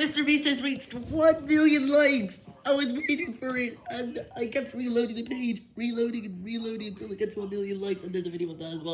Mr. Beast has reached 1 million likes. I was waiting for it, and I kept reloading the page, reloading and reloading until it got to a million likes, and there's a video of that as well.